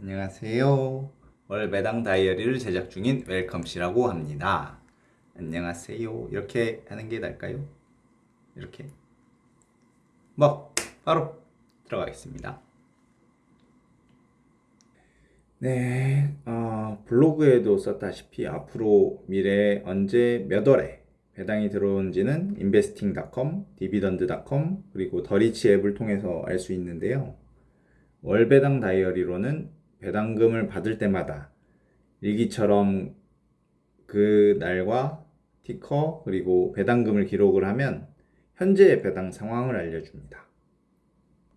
안녕하세요. 월 매당 다이어리를 제작 중인 웰컴씨라고 합니다. 안녕하세요. 이렇게 하는 게 나을까요? 이렇게. 뭐, 바로 들어가겠습니다. 네, 어, 블로그에도 썼다시피 앞으로 미래에 언제 몇 월에 배당이 들어온지는 investing.com, dividend.com, 그리고 더리치 앱을 통해서 알 수 있는데요. 월 배당 다이어리로는 배당금을 받을 때마다 일기처럼 그 날과 티커 그리고 배당금을 기록을 하면 현재의 배당 상황을 알려줍니다.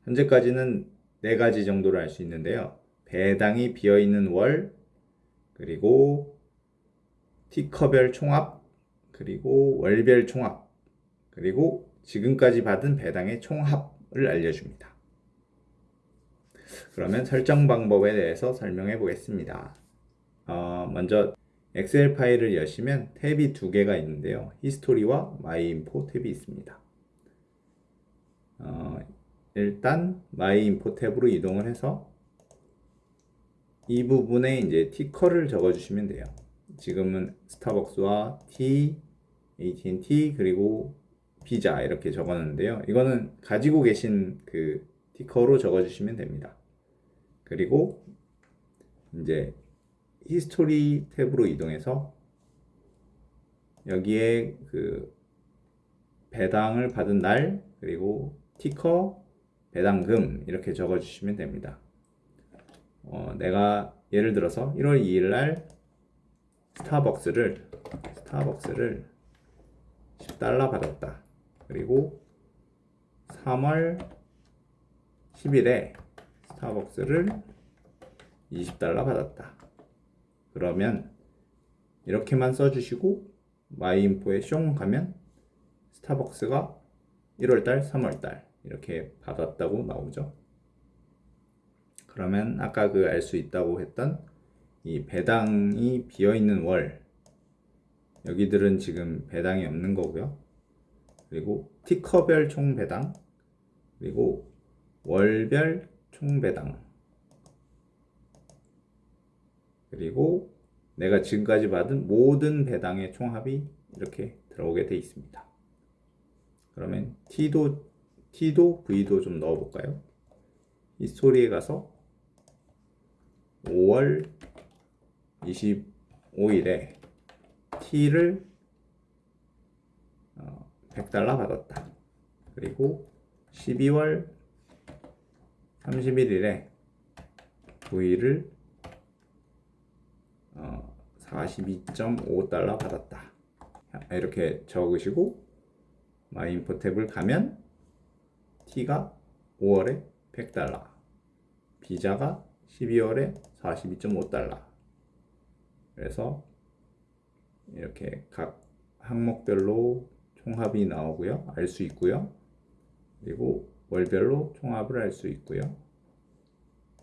현재까지는 네 가지 정도를 알 수 있는데요. 배당이 비어 있는 월, 그리고 티커별 총합, 그리고 월별 총합, 그리고 지금까지 받은 배당의 총합을 알려줍니다. 그러면 설정 방법에 대해서 설명해 보겠습니다. 어, 먼저 엑셀 파일을 여시면 탭이 두 개가 있는데요. history와 my info 탭이 있습니다. 어, 일단 my info 탭으로 이동을 해서 이 부분에 이제 ticker를 적어주시면 돼요. 지금은 스타벅스와 T, AT&T 그리고 비자 이렇게 적었는데요. 이거는 가지고 계신 그 ticker로 적어주시면 됩니다. 그리고 이제 history 탭으로 이동해서 여기에 그 배당을 받은 날 그리고 ticker 배당금 이렇게 적어 주시면 됩니다. 어, 내가 예를 들어서 1월 2일 날 스타벅스를 스타벅스를 10달러 받았다. 그리고 3월 10일에 스타벅스를 20달러 받았다. 그러면 이렇게만 써주시고 마이인포에 숑 가면 스타벅스가 1월달, 3월달 이렇게 받았다고 나오죠. 그러면 아까 그 알 수 있다고 했던 이 배당이 비어 있는 월 여기들은 지금 배당이 없는 거고요. 그리고 티커별 총 배당 그리고 월별 총 배당 그리고 내가 지금까지 받은 모든 배당의 총합이 이렇게 들어오게 돼 있습니다. 그러면 T도 T도 V도 좀 넣어 볼까요? 이 스토리에 가서 5월 25일에 T를 100달러 받았다. 그리고 12월 31일에 V를 42.5달러 받았다. 이렇게 적으시고 마인포 탭을 가면 T가 5월에 100달러, 비자가 12월에 42.5달러. 그래서 이렇게 각 항목별로 총합이 나오고요. 알 수 있고요. 그리고 월별로 총합을 알수 있고요.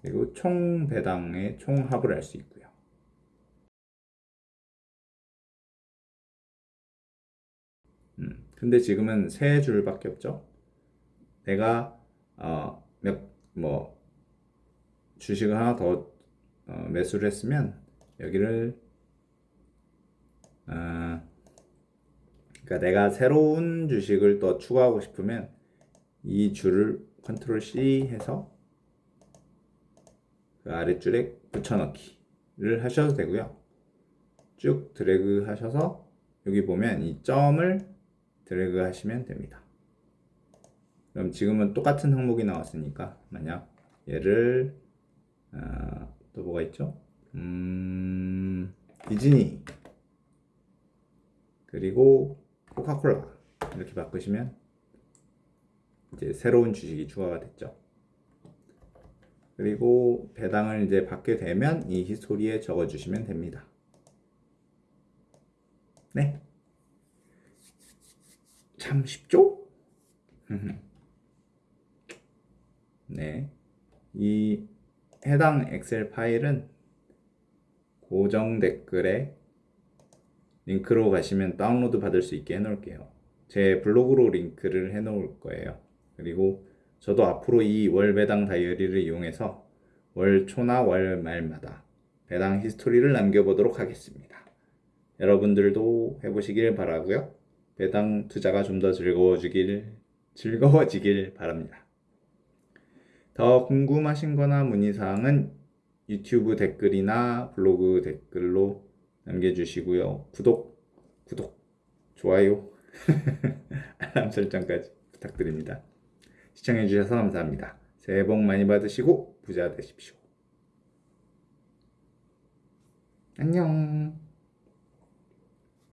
그리고 총 배당의 총합을 알수 있고요. 음, 근데 지금은 세 줄밖에 없죠. 내가 어, 몇 뭐 주식을 하나 더 어, 매수를 했으면 여기를 어, 그러니까 내가 새로운 주식을 또 추가하고 싶으면 이 줄을 컨트롤 C 해서 그 아랫줄에 붙여넣기를 하셔도 되고요. 쭉 드래그 하셔서 여기 보면 이 점을 드래그 하시면 됩니다. 그럼 지금은 똑같은 항목이 나왔으니까 만약 얘를 어, 또 뭐가 있죠? 음, 디즈니 그리고 코카콜라 이렇게 바꾸시면 이제 새로운 주식이 추가가 됐죠. 그리고 배당을 이제 받게 되면 이 history에 적어주시면 됩니다. 네. 참 쉽죠? 네. 이 해당 엑셀 파일은 고정 댓글에 링크로 가시면 다운로드 받을 수 있게 해놓을게요. 제 블로그로 링크를 해놓을 거예요. 그리고 저도 앞으로 이 월 배당 다이어리를 이용해서 월 초나 월 말마다 배당 히스토리를 남겨보도록 하겠습니다. 여러분들도 해보시길 바라고요. 배당 투자가 좀 더 즐거워지길 즐거워지길 바랍니다. 더 궁금하신 거나 문의사항은 유튜브 댓글이나 블로그 댓글로 남겨주시고요. 구독, 구독, 좋아요, 알람 설정까지 부탁드립니다. 시청해주셔서 감사합니다. 새해 복 많이 받으시고 부자 되십시오. 안녕.